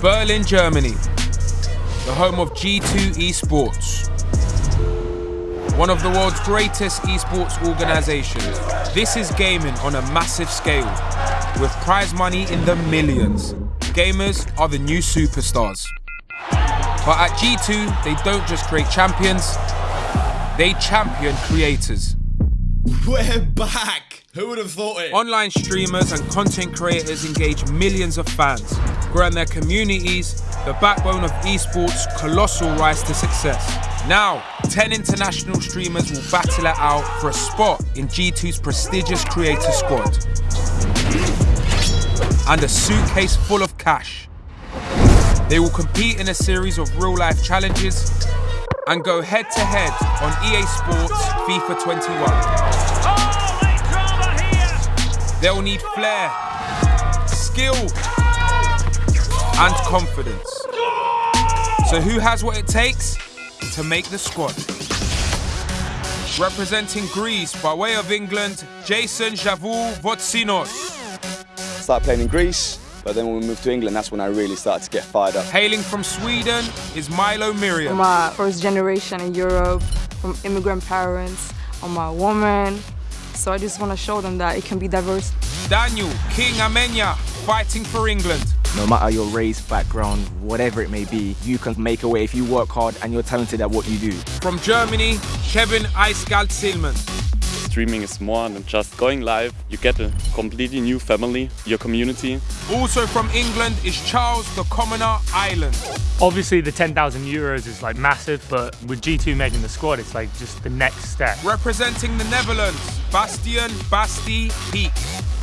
Berlin, Germany, the home of G2 Esports. One of the world's greatest esports organizations. This is gaming on a massive scale, with prize money in the millions. Gamers are the new superstars. But at G2, they don't just create champions, they champion creators. We're back! Who would have thought it? Online streamers and content creators engage millions of fans, growing their communities, the backbone of esports' colossal rise to success. Now, 10 international streamers will battle it out for a spot in G2's prestigious creator squad. And a suitcase full of cash. They will compete in a series of real life challenges and go head to head on EA Sports FIFA 21. They'll need flair, skill, and confidence. So who has what it takes to make the squad? Representing Greece by way of England, Jason Javou Votsinos. Started playing in Greece, but then when we moved to England, that's when I really started to get fired up. Hailing from Sweden is Milo Miriam. I'm a first generation in Europe, from immigrant parents. I'm a woman, so I just want to show them that it can be diverse. Daniel King Amenya, fighting for England. No matter your race, background, whatever it may be, you can make a way if you work hard and you're talented at what you do. From Germany, Kevin Icekalt Silman. Streaming is more than just going live. You get a completely new family, your community. Also from England is Charles the Commoner Island. Obviously the 10,000 euros is like massive, but with G2 making the squad, it's like just the next step. Representing the Netherlands, Bastian Basti Peak.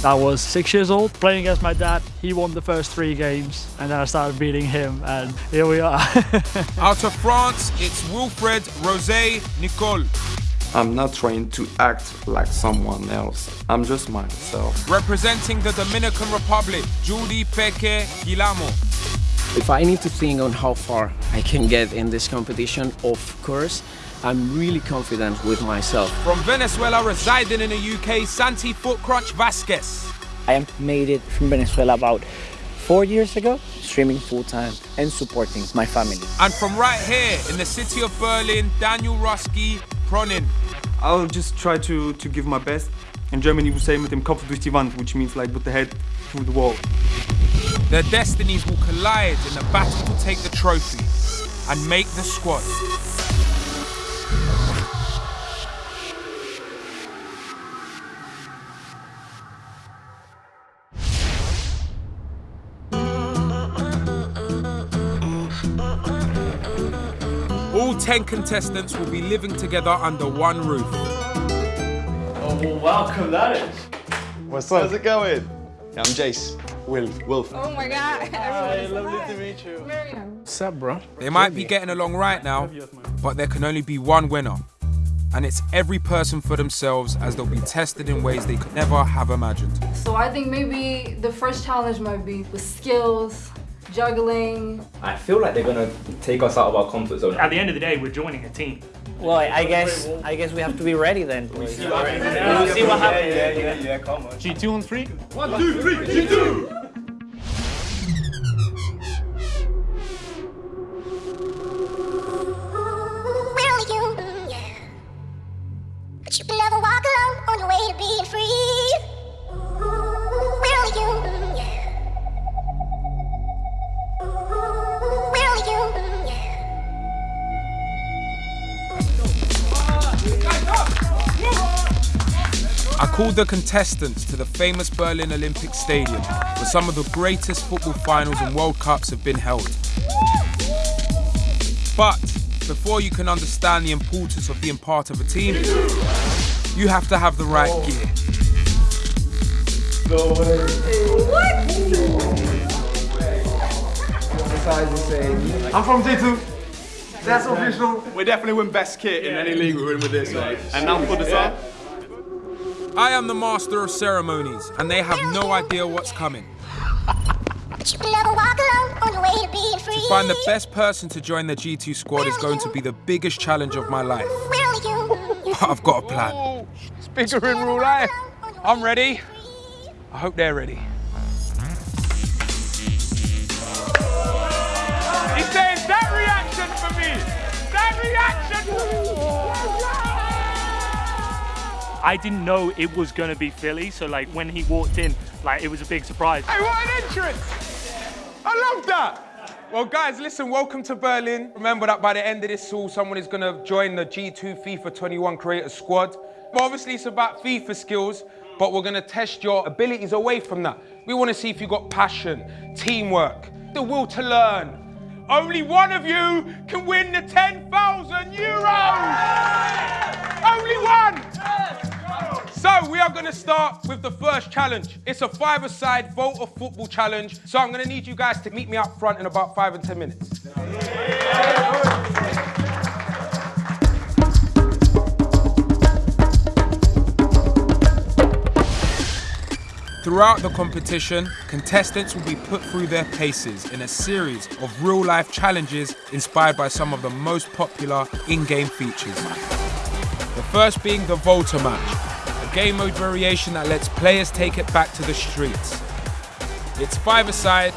I was six years old playing against my dad. He won the first three games and then I started beating him and here we are. Out of France, it's Wilfred Rosé Nicole. I'm not trying to act like someone else. I'm just myself. Representing the Dominican Republic, Judy Peque Guilamo. If I need to think on how far I can get in this competition, of course, I'm really confident with myself. From Venezuela, residing in the UK, Santi Footcrunch Vasquez. I made it from Venezuela about four years ago, streaming full-time and supporting my family. And from right here in the city of Berlin, Daniel Ruski Pronin. I'll just try to, to give my best. In Germany we say mit dem Kopf durch die Wand, which means like with the head through the wall. Their destinies will collide in a battle to take the trophy and make the squad. All 10 contestants will be living together under one roof. Oh, well, welcome, that is. What's up? How's it going? Yeah, I'm Jace. Will. Wolf. Oh my god. Hi, lovely to meet you. What's up, bro? They might be getting along right now, but there can only be one winner. And it's every person for themselves as they'll be tested in ways they could never have imagined. So I think maybe the first challenge might be with skills, juggling. I feel like they're gonna take us out of our comfort zone. At the end of the day, we're joining a team. Well, I guess I guess we have to be ready then. We'll see what happens. see. Yeah, yeah, yeah, come on. G2 on three? One, two, three, G2! I called the contestants to the famous Berlin Olympic Stadium, where some of the greatest football finals and World Cups have been held. But before you can understand the importance of being part of a team, you have to have the right gear. No way. I'm from G2. That's official. We definitely win best kit in any league we win with this, mate. And now for the side. I am the master of ceremonies, and they have no idea what's coming. to find the best person to join the G2 squad Where is going to be the biggest challenge of my life. But I've got a plan. It's bigger in real life. I'm ready. I hope they're ready. He says that reaction for me! That reaction for me! I didn't know it was going to be Filly, so like when he walked in, like it was a big surprise. Hey, what an entrance! I love that. Well, guys, listen, welcome to Berlin. Remember that by the end of this all, someone is going to join the G2 FIFA 21 creator squad. But obviously, it's about FIFA skills, but we're going to test your abilities away from that. We want to see if you've got passion, teamwork, the will to learn. Only one of you can win the 10,000 euros! Only one! So we are going to start with the first challenge. It's a five-a-side Volta football challenge. So I'm going to need you guys to meet me up front in about five and ten minutes. Throughout the competition, contestants will be put through their paces in a series of real-life challenges inspired by some of the most popular in-game features. The first being the Volta match, game mode variation that lets players take it back to the streets. It's five-a-side,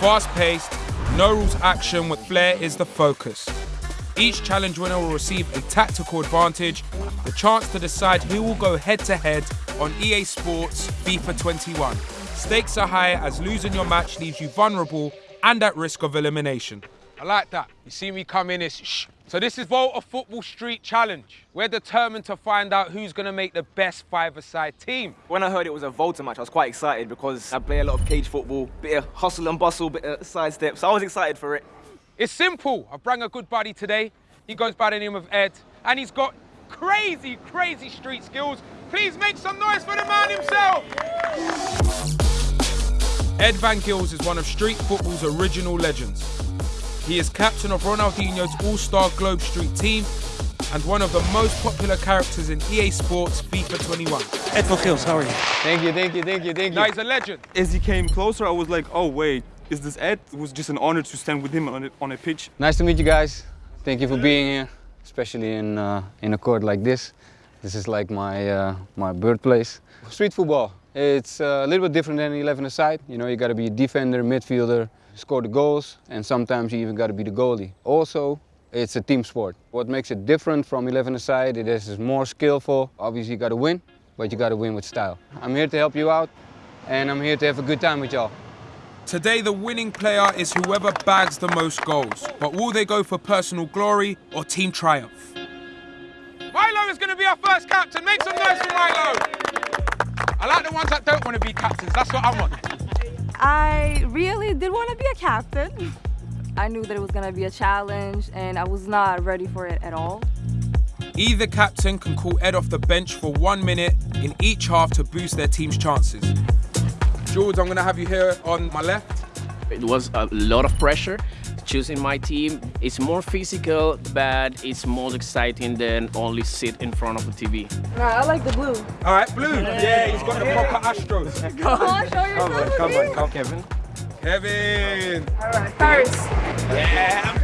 fast-paced, no rules action with flair is the focus. Each challenge winner will receive a tactical advantage, the chance to decide who will go head-to-head on EA Sports FIFA 21. Stakes are high as losing your match leaves you vulnerable and at risk of elimination. I like that. You see me come in, it's shh. So this is Volta Football Street Challenge. We're determined to find out who's going to make the best five-a-side team. When I heard it was a Volta match, I was quite excited because I play a lot of cage football, bit of hustle and bustle, bit of sidestep, so I was excited for it. It's simple. I brought a good buddy today. He goes by the name of Ed, and he's got crazy, crazy street skills. Please make some noise for the man himself. Ed Van Gils is one of street football's original legends. He is captain of Ronaldinho's All-Star Globe Street team and one of the most popular characters in EA Sports FIFA 21. Ed Van Gils, how are you? Thank you, thank you, thank you, thank you. Now he's a legend. As he came closer, I was like, oh wait, is this Ed? It was just an honor to stand with him on a, on a pitch. Nice to meet you guys. Thank you for being here, especially in uh, in a court like this. This is like my uh, my birthplace. Street football. It's uh, a little bit different than 11 aside. You know, you got to be a defender, midfielder, score the goals, and sometimes you even got to be the goalie. Also, it's a team sport. What makes it different from 11 aside, is it is more skillful. Obviously, you got to win, but you got to win with style. I'm here to help you out, and I'm here to have a good time with y'all. Today, the winning player is whoever bags the most goals. But will they go for personal glory or team triumph? Milo is going to be our first captain. Make some noise for Milo. I like the ones that don't want to be captains. That's what I want. I really did want to be a captain. I knew that it was going to be a challenge and I was not ready for it at all. Either captain can call Ed off the bench for one minute in each half to boost their team's chances. Jules, I'm going to have you here on my left. It was a lot of pressure. Choosing my team is more physical, but it's more exciting than only sit in front of a TV. I like the blue. All right, blue. Yeah, he's got the proper Astros. Come on, show yourself. Come on, come on, come Kevin. Kevin. All right, first. Yeah.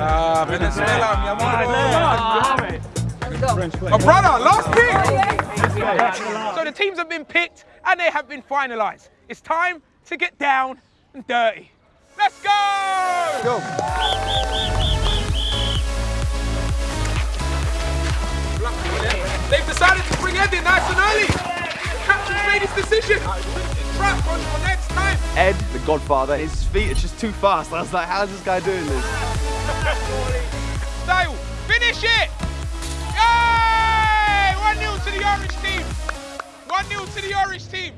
Ah, Venezuela, mi amor. Let's go. My brother, last pick. So the teams have been picked and they have been finalised. It's time to get down and dirty. Let's go! Go. They've decided to bring Ed in nice and early. The captain's made his decision. Trap on for next time. Ed, the godfather, his feet are just too fast. I was like, how's this guy doing this? Dale, finish it! Yay! 1-0 to the orange team. 1-0 to the orange team.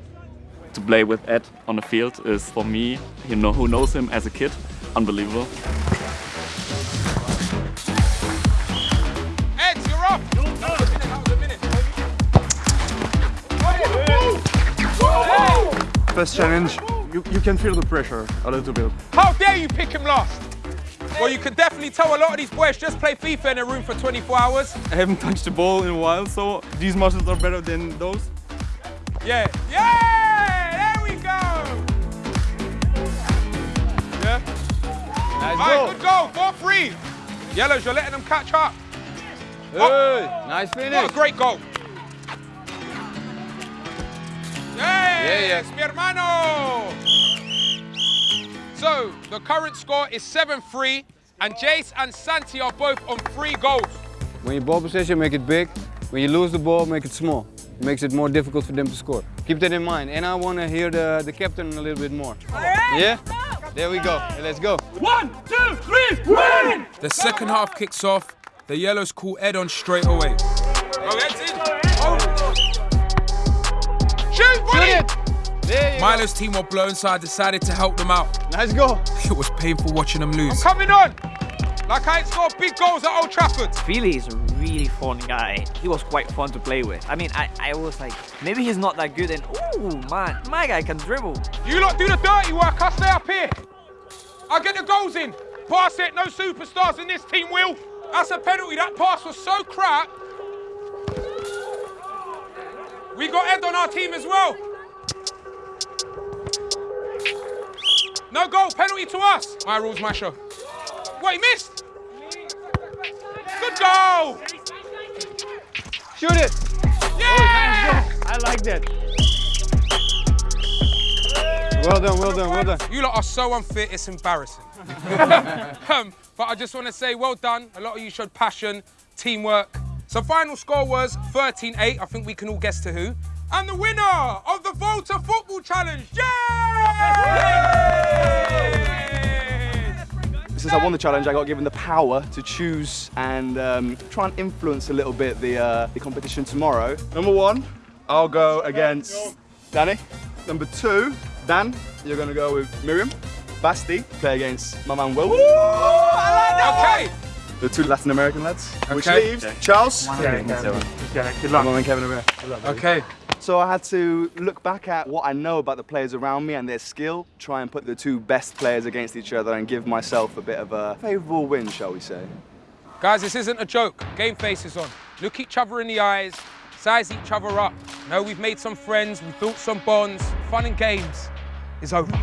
To play with Ed on the field is for me, you know, who knows him as a kid, unbelievable. Ed, you're up. First challenge, you, you can feel the pressure a little bit. How dare you pick him last? Well, you can definitely tell a lot of these boys just play FIFA in a room for 24 hours. I haven't touched the ball in a while, so these muscles are better than those. Yeah. Yeah! Nice All goal. right, good goal. 4-3. Yellows, you're letting them catch up. Hey, nice finish. What finish. a great goal. yeah. Yes, mi hermano. So, the current score is 7-3, and Jace and Santi are both on three goals. When you ball possession, make it big. When you lose the ball, make it small. It makes it more difficult for them to score. Keep that in mind. And I want to hear the, the captain a little bit more. All right. Yeah? There we go. Let's go. One, two, three, win! The second half kicks off. The Yellows call Ed on straight away. Shoot, buddy! Milo's team were blown, so I decided to help them out. Let's go. It was painful watching them lose. I'm Coming on! Like I ain't scored big goals at Old Trafford. Feely is a really fun guy. He was quite fun to play with. I mean, I, I was like, maybe he's not that good and ooh, man, my guy can dribble. You lot do the dirty work, I'll stay up here. I'll get the goals in. Pass it, no superstars in this team, Will. That's a penalty, that pass was so crap. We got Ed on our team as well. No goal, penalty to us. My rules. What, he missed? Good goal! Shoot it! Yeah! I like that. Well done, well done, well done. You lot are so unfit, it's embarrassing. um, but I just want to say well done. A lot of you showed passion, teamwork. So final score was 13-8. I think we can all guess to who. And the winner of the Volta Football Challenge, Since I won the challenge, I got given the power to choose and um, try and influence a little bit the, uh, the competition tomorrow. Number one, I'll go against Danny. Number two, Dan, you're going to go with Miriam. Basti, play against my man Will. Okay. The two Latin American lads. Which Okay. leaves Charles. Yeah, yeah. Yeah, good My luck. man Kevin over here. Okay. So I had to look back at what I know about the players around me and their skill, try and put the two best players against each other and give myself a bit of a favourable win, shall we say. Guys, this isn't a joke. Game face is on. Look each other in the eyes, size each other up. No, we've made some friends, we've built some bonds. Fun and games is over.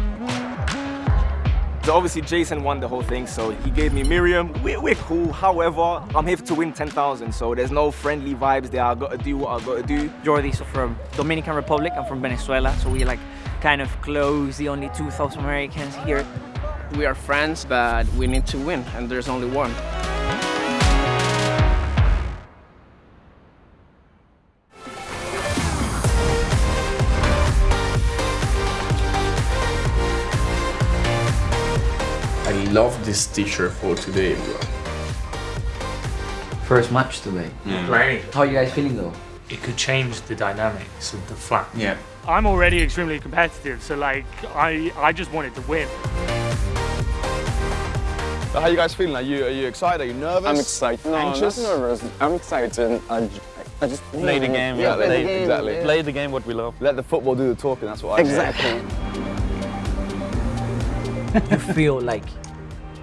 So obviously Jason won the whole thing, so he gave me Miriam. We're, we're cool. However, I'm here to win 10,000, so there's no friendly vibes there. I gotta do what I gotta do. Jordi's from Dominican Republic, I'm from Venezuela, so we like kind of close, the only two South Americans here. We are friends, but we need to win, and there's only one. Love this t-shirt for today, bro. First match today. Yeah. Right. How are you guys feeling though? It could change the dynamics of the flat. Yeah. I'm already extremely competitive, so like I I just wanted to win. How are you guys feeling? Are you, are you excited? Are you nervous? I'm excited. No, Anxious? I'm not nervous. I'm excited. I just Play the game, Yeah, yeah, play play- the game. exactly. yeah. Play the game what we love. Let the football do the talking, that's what I say. Exactly. you feel like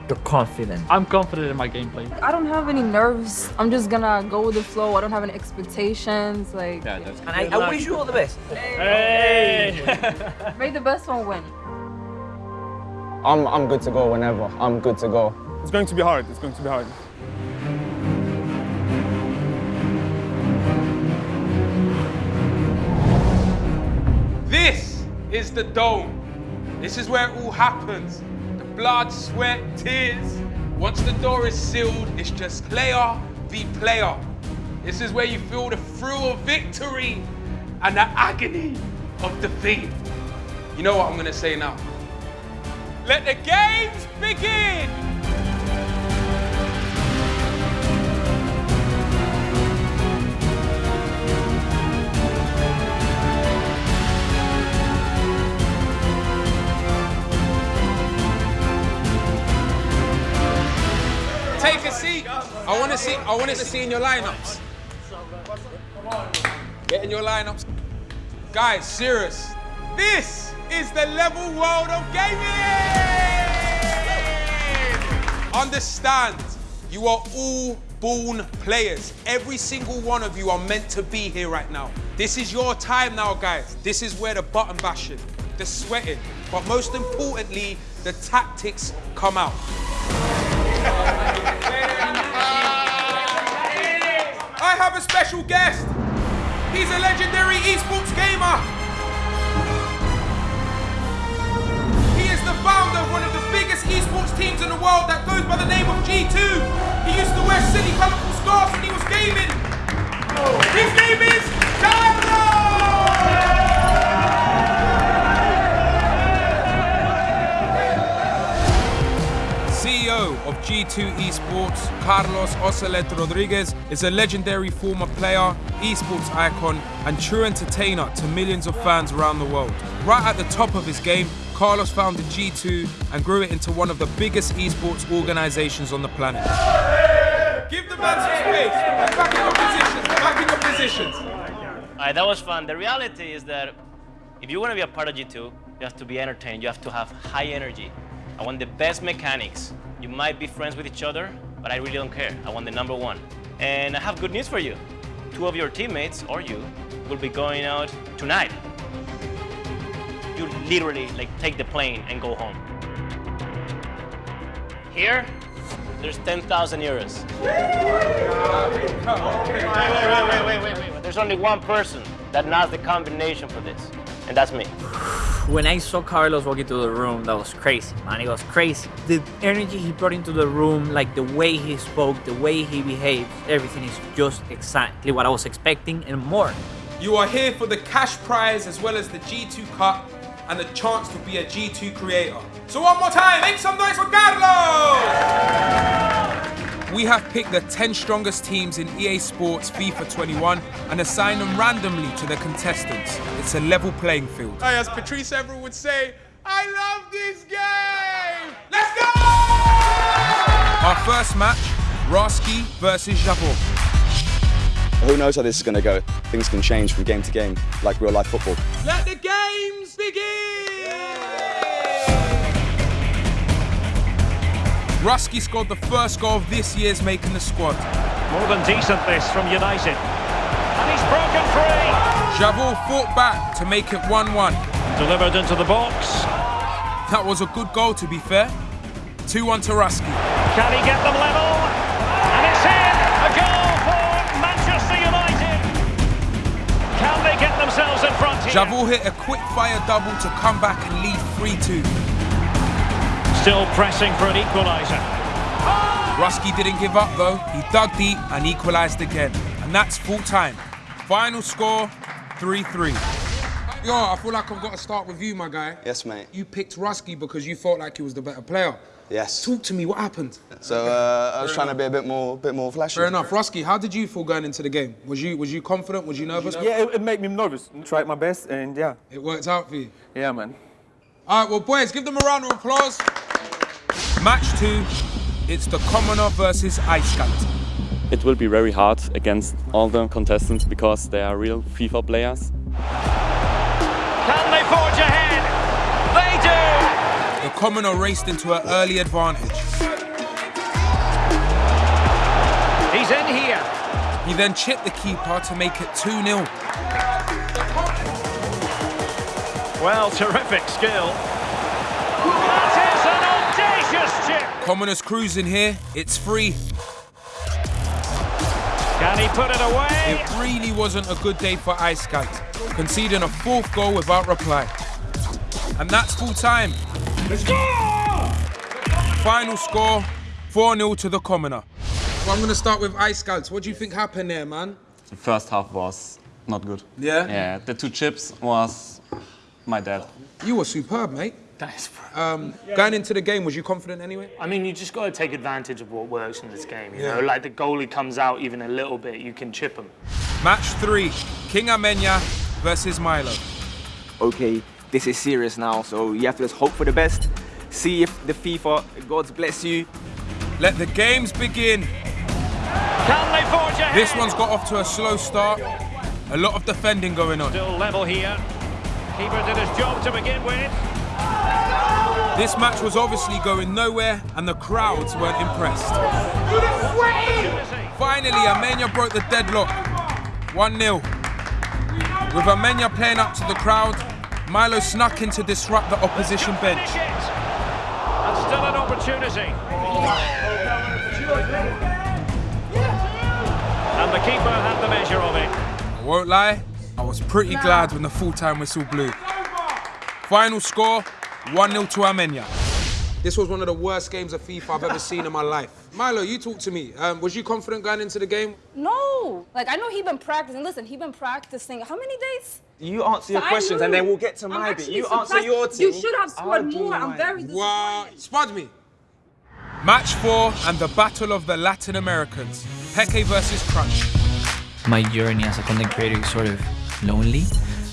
you're confident. I'm confident in my gameplay. I don't have any nerves. I'm just gonna go with the flow. I don't have any expectations. Like, Yeah, that's And I, I wish you all the best. Hey! may the best one win. I'm, I'm good to go whenever. I'm good to go. It's going to be hard. It's going to be hard. This is the dome. This is where it all happens. Blood, sweat, tears. Once the door is sealed, it's just player v player. This is where you feel the thrill of victory and the agony of defeat. You know what I'm gonna say now? Let the games begin! Take a seat. I want to see. I want to see in your lineups. Get in your lineups, guys. Serious. This is the level world of gaming. Understand, you are all born players. Every single one of you are meant to be here right now. This is your time now, guys. This is where the button bashing, the sweating, but most importantly, the tactics come out. I have a special guest. He's a legendary esports gamer. He is the founder of one of the biggest esports teams in the world that goes by the name of G2. He used to wear silly colourful scarves when he was gaming. His name is CEO of G2 Esports, Carlos Ocelote Rodriguez, is a legendary former player, esports icon, and true entertainer to millions of fans around the world. Right at the top of his game, Carlos founded G2 and grew it into one of the biggest esports organizations on the planet. Give the man some space. Back in your positions. Back in your positions. Alright, that was fun. The reality is that if you want to be a part of G2, you have to be entertained. You have to have high energy. I want the best mechanics. You might be friends with each other, but I really don't care. I want the number one. And I have good news for you. Two of your teammates, or you, will be going out tonight. You literally like take the plane and go home. Here, there's 10,000 euros. Wait, wait, wait, wait, wait, wait. There's only one person that knows the combination for this, and that's me. When I saw Carlos walk into the room, that was crazy, man. It was crazy. The energy he brought into the room, like the way he spoke, the way he behaved, everything is just exactly what I was expecting and more. You are here for the cash prize as well as the G2 Cup and the chance to be a G2 creator. So one more time, make some noise for Carlos! We have picked the 10 strongest teams in EA Sports FIFA 21 and assigned them randomly to the contestants. It's a level playing field. Hey, as Patrice Evra would say, I love this game. Let's go! Our first match, Ruski versus Javor. Who knows how this is going to go? Things can change from game to game, like real life football. Let the games begin! Ruski scored the first goal of this year's making the squad. More than decent this from United. And he's broken free. Javor fought back to make it 1-1. Delivered into the box. That was a good goal to be fair. 2-1 to Ruski. Can he get them level? And it's in! A goal for Manchester United. Can they get themselves in front here? Javor hit a quick fire double to come back and lead 3-2. Still pressing for an equaliser. Ruski didn't give up though. He dug deep and equalised again. And that's full time. Final score 3-3. Yo, I feel like I've got to start with you, my guy. Yes, mate. You picked Ruski because you felt like he was the better player. Yes. Talk to me, what happened? So uh, I was trying to be a bit more, bit more flashy. Fair enough. Ruski, how did you feel going into the game? Was you was you confident? Was you nervous? Yeah, it, it made me nervous. Tried my best, and yeah. It worked out for you? Yeah, man. All right, well, boys, give them a round of applause. Match two, it's the Commoner versus Icekalt. It will be very hard against all the contestants because they are real FIFA players. Can they forge ahead? They do! The Commoner raced into an early advantage. He's in here. He then chipped the keeper to make it 2-0. Well, terrific skill. Commoner's cruising here, it's free. Can he put it away? It really wasn't a good day for Ice Icekalt, conceding a fourth goal without reply. And that's full time. Let's go! Final score 4-0 to the Commoner. Well, I'm going to start with Icekalt. What do you think happened there, man? The first half was not good. Yeah? Yeah, the two chips was my dad. You were superb, mate. Thanks, Um, going into the game, was you confident anyway? I mean, you just got to take advantage of what works in this game. You Yeah. know, like the goalie comes out even a little bit, you can chip him. Match three, King Amenya versus Milo. Okay, this is serious now, so you have to just hope for the best. See if the FIFA gods bless you. Let the games begin. Can they forge ahead? This one's got off to a slow start. A lot of defending going on. Still level here. Keeper did his job to begin with. This match was obviously going nowhere and the crowds weren't impressed. Finally, Amenya broke the deadlock. 1-0. With Amenya playing up to the crowd, Milo snuck in to disrupt the opposition bench. And still an opportunity. And the keeper had the measure of it. I won't lie, I was pretty glad when the full-time whistle blew. Final score, 1-0 to Amenya. This was one of the worst games of FIFA I've ever seen in my life. Milo, you talk to me. Um, was you confident going into the game? No. Like, I know he been practicing. Listen, he been practicing how many days? You answer your I questions and then we'll get to I'm my bit. actually You answer surprised. your team. You should have scored I'll more. I'm very disappointed. Wow. Spud me. Match four and the battle of the Latin Americans. Peque versus Crunch. My journey as a content creator is sort of lonely,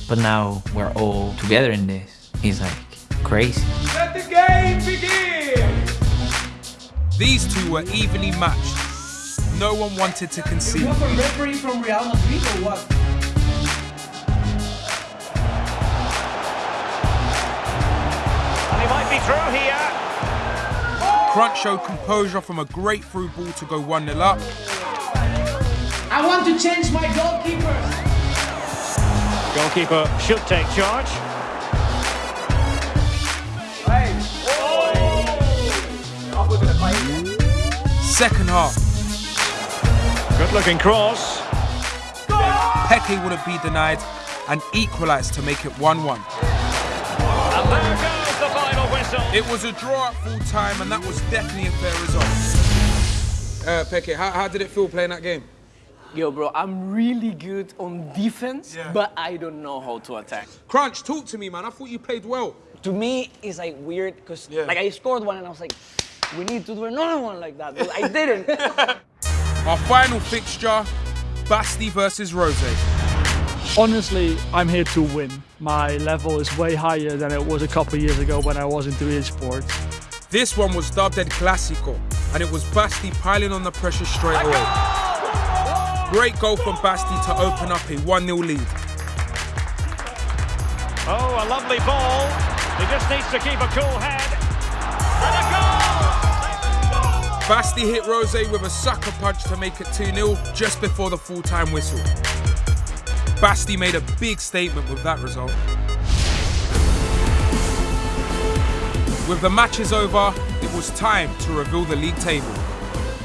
but now we're all together in this. It's like crazy. Let the game begin! These two were evenly matched. No one wanted to concede. a referee from Real Madrid or what? And he might be through here. Crunch showed composure from a great through ball to go 1 0 up. I want to change my goalkeepers. Goalkeeper should take charge. Second half, Good looking cross. Peque wouldn't be denied and equalised to make it 1 1. And there goes the final whistle. It was a draw at full time, and that was definitely a fair result. Uh, Peque, how, how did it feel playing that game? Yo, bro, I'm really good on defense, but I don't know how to attack. Crunch, talk to me, man. I thought you played well. To me, it's like weird because like I scored one and I was like, we need to do another one like that. But I didn't. Our final fixture Basti versus Rose. Honestly, I'm here to win. My level is way higher than it was a couple years ago when I was into esports. This one was dubbed El Clasico, and it was Basti piling on the pressure straight away. Great goal from Basti to open up a 1 0 lead. Oh, a lovely ball. He just needs to keep a cool head. Basti hit Rose with a sucker punch to make it 2 0 just before the full time whistle. Basti made a big statement with that result. With the matches over, it was time to reveal the league table.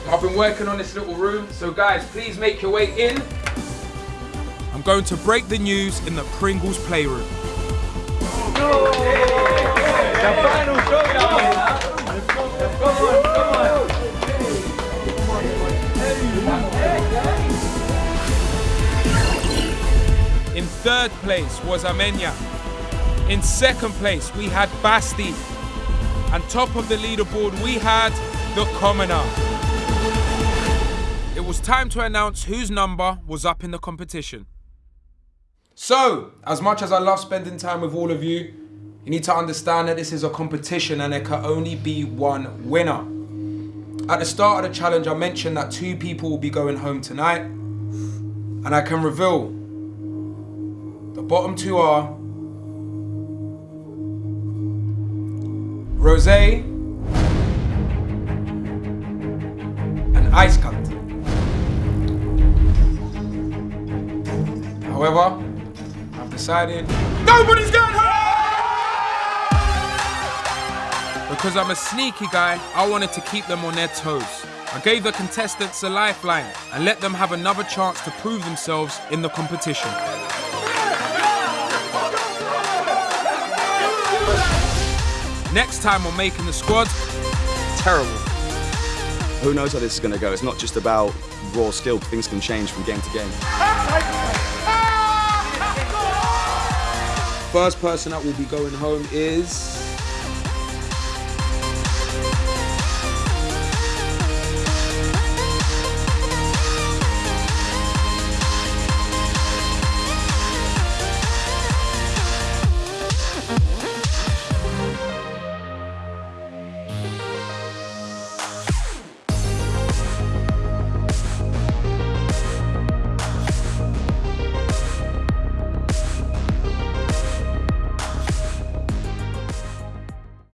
I've been working on this little room, so guys, please make your way in. I'm going to break the news in the Pringles playroom. In third place was Amenya. In second place, we had Basti. And top of the leaderboard, we had the Commoner. It was time to announce whose number was up in the competition. So, as much as I love spending time with all of you, you need to understand that this is a competition and there can only be one winner. At the start of the challenge, I mentioned that two people will be going home tonight, and I can reveal the bottom two are Rose and Icekalt. However, I've decided nobody's going Because I'm a sneaky guy, I wanted to keep them on their toes. I gave the contestants a lifeline and let them have another chance to prove themselves in the competition. Next time on Making the Squad, terrible. Who knows how this is going to go? It's not just about raw skill. Things can change from game to game. First person that will be going home is